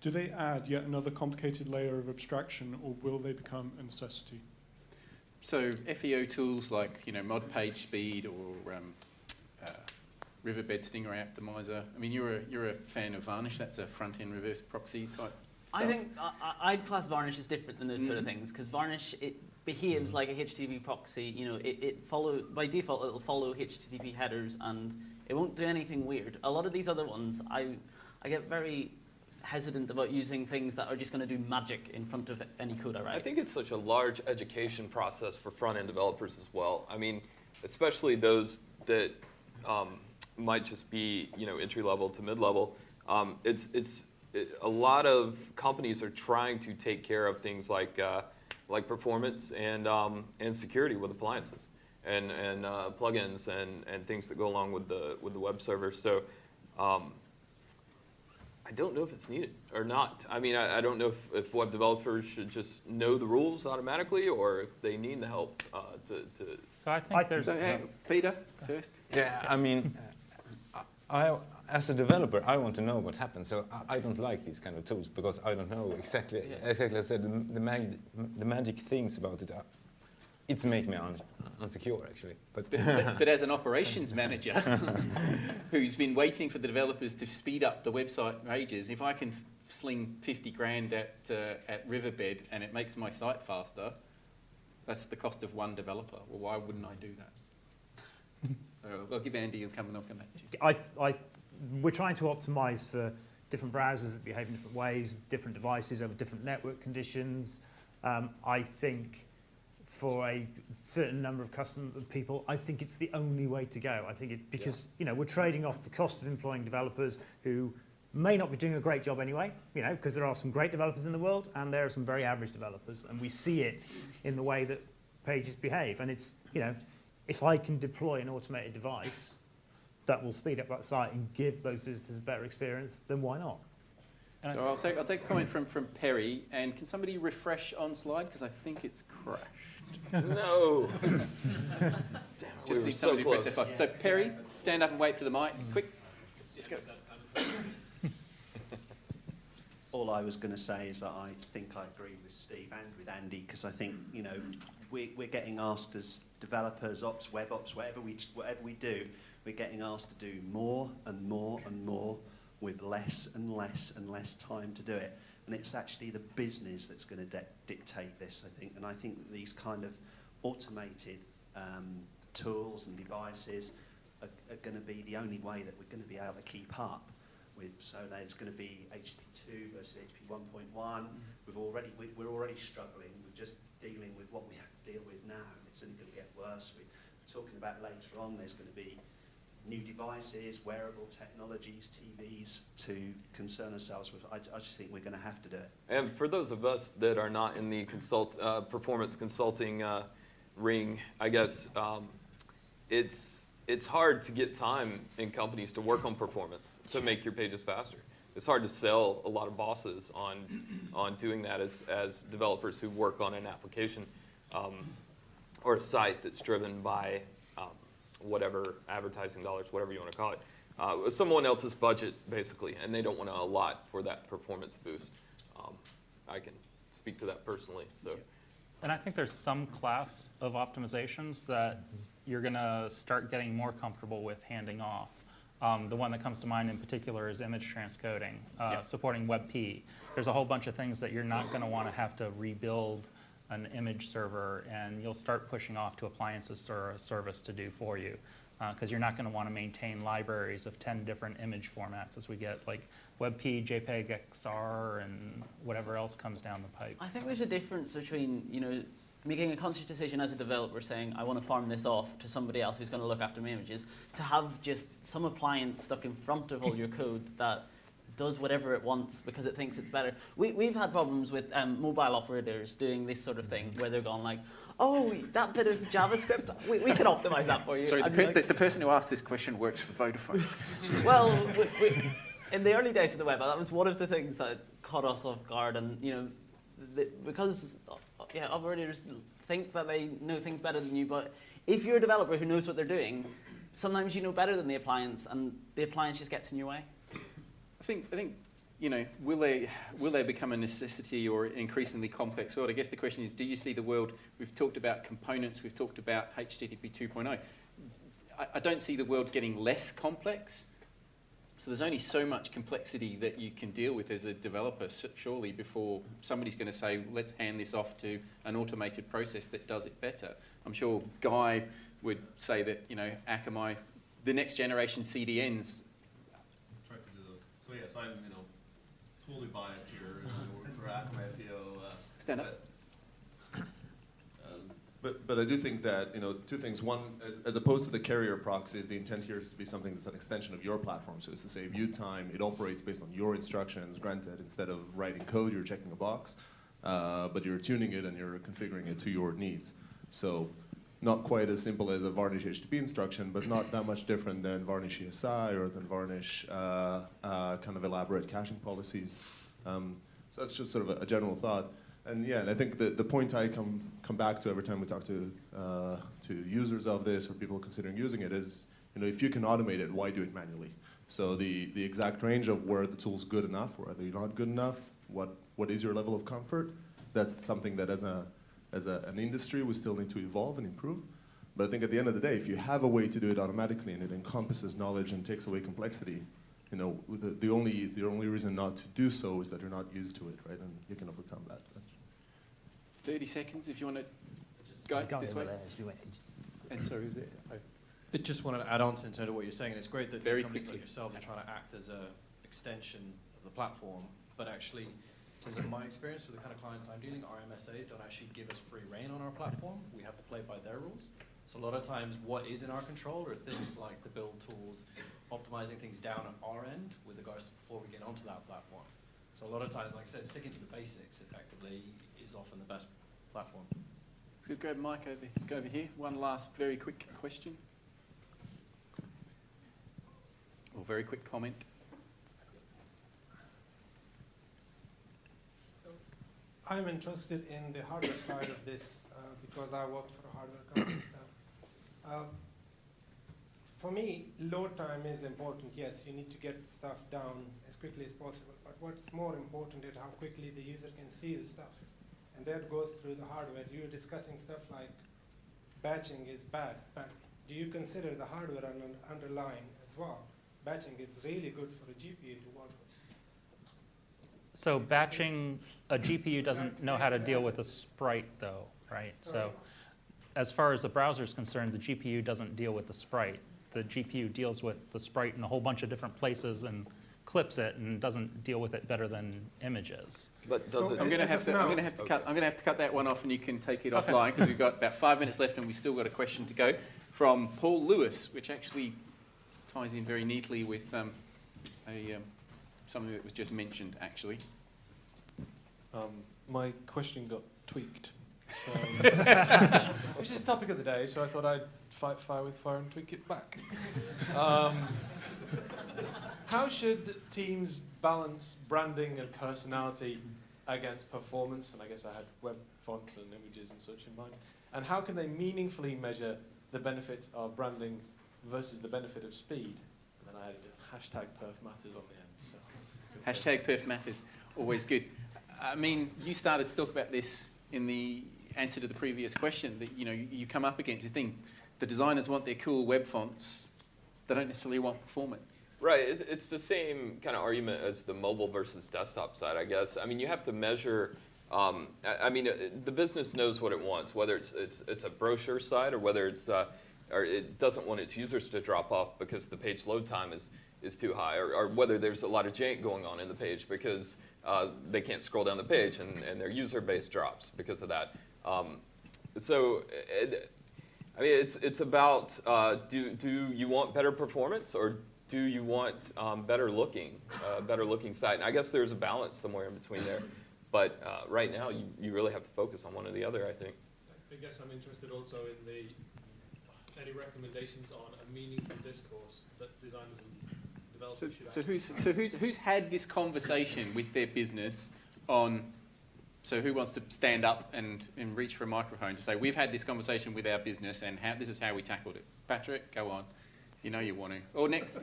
Do they add yet another complicated layer of abstraction, or will they become a necessity? So FEO tools like you know mod page speed or um, uh, Riverbed Stingray Optimizer. I mean, you're a you're a fan of Varnish. That's a front end reverse proxy type. I think I, I- I'd class Varnish as different than those sort of Mhm. things because Varnish it behaves like a HTTP proxy. You know, it, it follow by default it'll follow HTTP headers and it won't do anything weird. A lot of these other ones, I I get very hesitant about using things that are just going to do magic in front of any code I write. I think it's such a large education process for front-end developers as well. I mean, especially those that um, might just be, you know, entry-level to mid-level. Um, it's it's it, a lot of companies are trying to take care of things like uh, like performance and um, and security with appliances and and uh, plugins and and things that go along with the with the web server. So. I don't know if it's needed or not. I mean, I, I don't know if, if web developers should just know the rules automatically or if they need the help uh, to, to. So I think there's. So, hey, Peter first. Yeah, I mean, I, as a developer, I want to know what happens. So I, I don't like these kind of tools because I don't know exactly, exactly as I said, the, the, mag, the magic things about it. Are, it's make me un, unsecure, actually. But, but, but as an operations manager who's been waiting for the developers to speed up the website ages, if I can sling 50 grand at, uh, at Riverbed and it makes my site faster, that's the cost of one developer. Well, why wouldn't I do that? so I'll give Andy a come and knock on that. I, I, we're trying to optimize for different browsers that behave in different ways, different devices over different network conditions. Um, I think for a certain number of customer people, I think it's the only way to go. I think it because you know we're trading off the cost of employing developers who may not be doing a great job anyway, you know, because there are some great developers in the world and there are some very average developers, and we see it in the way that pages behave. And it's, you know, if I can deploy an automated device that will speed up that site and give those visitors a better experience, then why not? So I'll take, I'll take a comment from, from Perry, and can somebody refresh Onslyde, because I think it's crashed. No. Just were need so somebody to press close. that button. So Perry, stand up and wait for the mic, quick. Let's go. All I was going to say is that I think I agree with Steve and with Andy because I think you know we, we're getting asked as developers, ops, web ops, whatever we whatever we do, we're getting asked to do more and more and more with less and less and less time to do it. And it's actually the business that's going to dictate this, I think. And I think that these kind of automated um, tools and devices are, are going to be the only way that we're going to be able to keep up with. So It's going to be HP2 versus HP 1.1. We've already we, we're already struggling with just dealing with what we have to deal with now. and It's only going to get worse. We're talking about later on. There's going to be new devices, wearable technologies, TVs to concern ourselves with. I, I just think we're going to have to do it. And for those of us that are not in the consult, uh, performance consulting uh, ring, I guess um, it's, it's hard to get time in companies to work on performance to make your pages faster. It's hard to sell a lot of bosses on, on doing that as, as developers who work on an application um, or a site that's driven by whatever advertising dollars, whatever you want to call it, uh, someone else's budget basically, and they don't want to allot for that performance boost. Um, I can speak to that personally. So. And I think there's some class of optimizations that you're going to start getting more comfortable with handing off. Um, the one that comes to mind in particular is image transcoding, uh, Yeah. supporting WebP. There's a whole bunch of things that you're not going to want to have to rebuild an image server, and you'll start pushing off to appliances or a service to do for you. Uh, because you're not going to want to maintain libraries of 10 different image formats as we get like WebP, JPEG, XR, and whatever else comes down the pipe. I think there's a difference between, you know, making a conscious decision as a developer saying, I want to farm this off to somebody else who's going to look after my images, to have just some appliance stuck in front of all your code that does whatever it wants because it thinks it's better. We, we've had problems with um, mobile operators doing this sort of thing where they're gone like, oh, that bit of JavaScript, we, we can optimize that for you. Sorry, the, per- like- the, the person who asked this question works for Vodafone. well, we, we, in the early days of the web, that was one of the things that caught us off guard, and you know, the, because yeah, operators think that they know things better than you, but if you're a developer who knows what they're doing, sometimes you know better than the appliance, and the appliance just gets in your way. I think, I think, you know, will they, will they become a necessity or an increasingly complex world? I guess the question is, do you see the world, we've talked about components, we've talked about HTTP 2.0. I, I don't see the world getting less complex. So there's only so much complexity that you can deal with as a developer, surely, before somebody's going to say, let's hand this off to an automated process that does it better. I'm sure Guy would say that, you know, Akamai, the next generation CDNs So yes, I'm you know totally biased here. For Akamai, Uh, Stand up. that- um, But, but I do think that, you know, two things. One, as, as opposed to the carrier proxies, the intent here is to be something that's an extension of your platform. So it's to save you time. It operates based on your instructions, granted, instead of writing code, you're checking a box. Uh, but you're tuning it and you're configuring it to your needs. So not quite as simple as a Varnish HTTP instruction, but not that much different than Varnish ESI or than Varnish uh, uh, kind of elaborate caching policies. Um, so that's just sort of a, a general thought. And yeah, and I think the, the point I come, come back to every time we talk to, uh, to users of this or people considering using it is, you know, if you can automate it, why do it manually? So the, the exact range of where the tool's good enough or are not good enough, what, what is your level of comfort, that's something that as, a, as a, an industry we still need to evolve and improve. But I think at the end of the day, if you have a way to do it automatically and it encompasses knowledge and takes away complexity, you know, the, the, only, the only reason not to do so is that you're not used to it, right? And you can overcome that. 30 seconds if you want to go Go this over way. there, as we went. And sorry, was it? Oh. I just wanted to add on to in terms of what you're saying, and it's great that Very companies quickly. like yourself are trying to act as a extension of the platform, but actually, in my experience with the kind of clients I'm dealing, our MSAs don't actually give us free reign on our platform. We have to play by their rules. So a lot of times what is in our control are things like the build tools, optimizing things down at our end with regards to before we get onto that platform. So a lot of times, like I said, sticking to the basics effectively is often the best platform. Could grab Mike over, go over here. One last very quick question. Or very quick comment. I'm interested in the hardware side of this uh, because I work for a hardware company. So, uh, for me, load time is important. Yes, you need to get stuff down as quickly as possible. But what's more important is how quickly the user can see the stuff, and that goes through the hardware. You were discussing stuff like batching is bad, but do you consider the hardware un underlying as well? Batching is really good for a GPU to work with. So batching, a GPU doesn't know how to deal with a sprite though, right? So as far as the browser is concerned, the GPU doesn't deal with the sprite. The GPU deals with the sprite in a whole bunch of different places and clips it and doesn't deal with it better than images. But does So it? I'm going to have to. I'm going to have to cut. I'm going to have to cut that one off, and you can take it offline because we've got about five minutes left, and we've still got a question to go from Paul Lewis, which actually ties in very neatly with um, a um, something that was just mentioned, actually. Um, my question got tweaked. So, which is topic of the day, so I thought I'd fight fire with fire and tweak it back. Um, how should teams balance branding and personality against performance? And I guess I had web fonts and images and such in mind. And how can they meaningfully measure the benefits of branding versus the benefit of speed? And then I added a hashtag perf matters on the end. Hashtag perf matters. Always good. I mean, you started to talk about this in the answer to the previous question that you know you, come up against the thing. The designers want their cool web fonts. They don't necessarily want performance. Right, it's, it's the same kind of argument as the mobile versus desktop side, I guess. I mean, you have to measure. Um, I, I mean, uh, the business knows what it wants, whether it's it's, it's a brochure site or whether it's uh, or it doesn't want its users to drop off because the page load time is is too high, or, or whether there's a lot of jank going on in the page because uh, they can't scroll down the page and, and their user base drops because of that. Um, so. It, I mean, it's, it's about uh, do, do you want better performance or do you want um, better looking, uh, better looking site? And I guess there's a balance somewhere in between there. But uh, right now, you, you really have to focus on one or the other, I think. I guess I'm interested also in the any recommendations on a meaningful discourse that designers and So, should so actually who's so who's who's had this conversation with their business on? So who wants to stand up and, and reach for a microphone to say we've had this conversation with our business and how, this is how we tackled it? Patrick, go on. You know you want to. Or next,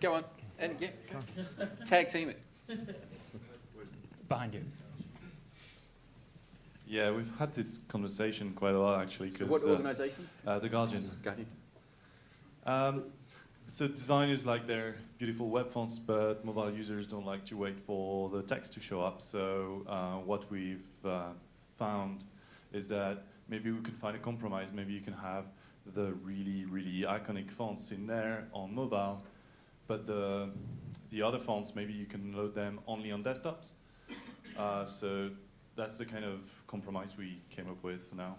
go on. And yeah, tag team it. Behind you. Yeah, we've had this conversation quite a lot actually. So 'cause, what uh, organisation? Uh, the Guardian. Guardian. Um, so designers like their beautiful web fonts, but mobile users don't like to wait for the text to show up. So uh, what we've uh, found is that maybe we could find a compromise. Maybe you can have the really, really iconic fonts in there on mobile, but the the other fonts maybe you can load them only on desktops. Uh, so that's the kind of compromise we came up with now.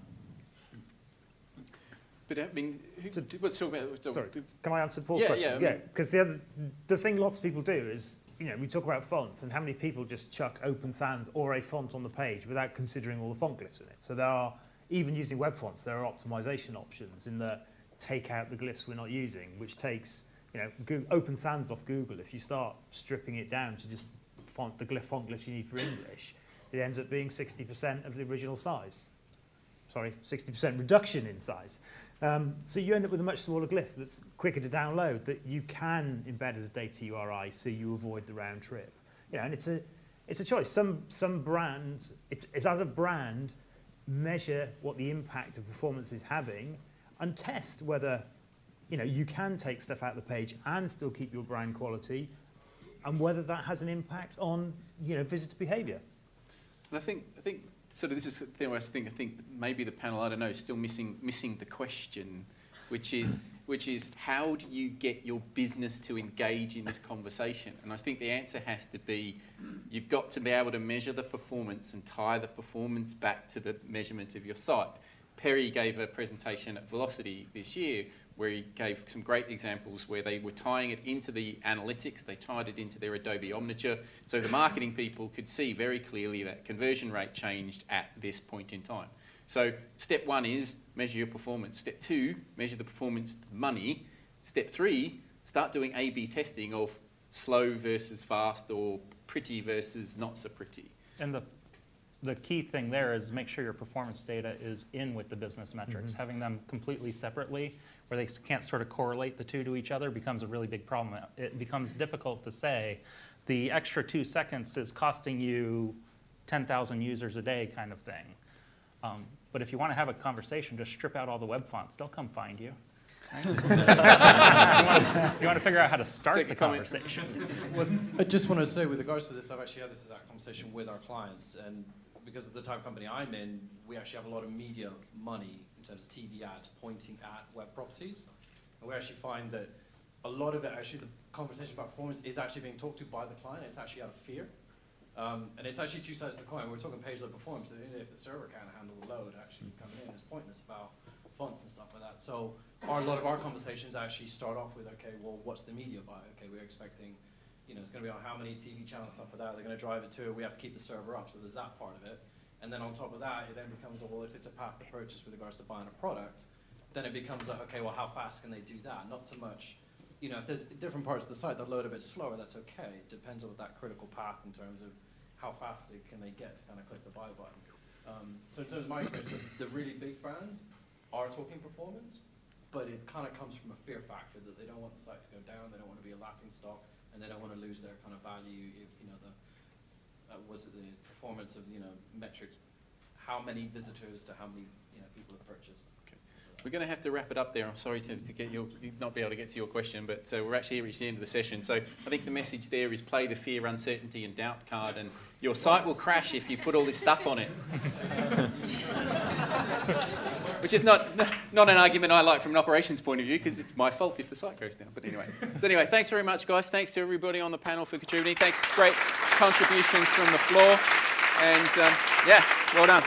But I mean, who, let's talk about. so- Sorry, can I answer Paul's Yeah, question? yeah, I Yeah, mean- because the other, the thing lots of people do is, you know, we talk about fonts and how many people just chuck Open Sans or a font on the page without considering all the font glyphs in it. So there are, even using web fonts, there are optimization options in the take out the glyphs we're not using, which takes, you know, Goo Open Sans off Google. If you start stripping it down to just font, the glyph font glyphs you need for English, it ends up being 60% of the original size. Sorry, 60% reduction in size. Um, so you end up with a much smaller glyph that's quicker to download that you can embed as a data URI so you avoid the round trip. You know, and it's a, it's a choice. Some, some brands, it's, it's as a brand, measure what the impact of performance is having and test whether you, know, you can take stuff out of the page and still keep your brand quality and whether that has an impact on you know, visitor behavior. And I think, I think sort of this is the thing I think, I think maybe the panel, I don't know, is still missing, missing the question, which is, which is how do you get your business to engage in this conversation? And I think the answer has to be you've got to be able to measure the performance and tie the performance back to the measurement of your site. Perry gave a presentation at Velocity this year where he gave some great examples where they were tying it into the analytics, they tied it into their Adobe Omniture, so the marketing people could see very clearly that conversion rate changed at this point in time. So step one is measure your performance. Step two, measure the performance money. Step three, start doing A-B testing of slow versus fast or pretty versus not so pretty. And the, the key thing there is make sure your performance data is in with the business metrics. Mhm. Having them completely separately, where they can't sort of correlate the two to each other, becomes a really big problem. It becomes difficult to say the extra two seconds is costing you 10,000 users a day kind of thing. Um, but if you want to have a conversation, just strip out all the web fonts. They'll come find you. Right? you want to figure out how to start Take the conversation. Well, I just want to say, with regards to this, I've actually had this exact conversation with our clients, and because of the type of company I'm in, we actually have a lot of media money in terms of TV ads pointing at web properties, and we actually find that a lot of it, actually, the conversation about performance is actually being talked to by the client. It's actually out of fear, um, and it's actually two sides of the coin. We're talking page load performance. If the server can't handle the load actually coming in, it's pointless about fonts and stuff like that. So our, a lot of our conversations actually start off with, okay, well, what's the media buy? Okay, we're expecting, you know, it's going to be on how many TV channels, stuff like that. They're going to drive it to. We have to keep the server up. So there's that part of it. And then on top of that, it then becomes, well, if it's a path to purchase with regards to buying a product, then it becomes like, okay, well, how fast can they do that? Not so much, you know, if there's different parts of the site that load a bit slower, that's okay. It depends on that critical path in terms of how fast they, can they get to kind of click the buy button. Um, so in terms of my experience, the, the really big brands are talking performance, but it kind of comes from a fear factor that they don't want the site to go down, they don't want to be a laughing stock, and they don't want to lose their kind of value, if, you know, the, uh, was it the performance of, you know, metrics, how many visitors to how many, you know, people have purchased. We're going to have to wrap it up there. I'm sorry to, to get your, not be able to get to your question, but uh, we're actually reaching the end of the session. So I think the message there is play the fear, uncertainty, and doubt card, and your site will crash if you put all this stuff on it. Which is not, not an argument I like from an operations point of view, because it's my fault if the site goes down. But anyway. So anyway, thanks very much, guys. Thanks to everybody on the panel for contributing. Thanks, great contributions from the floor. And um, yeah, well done.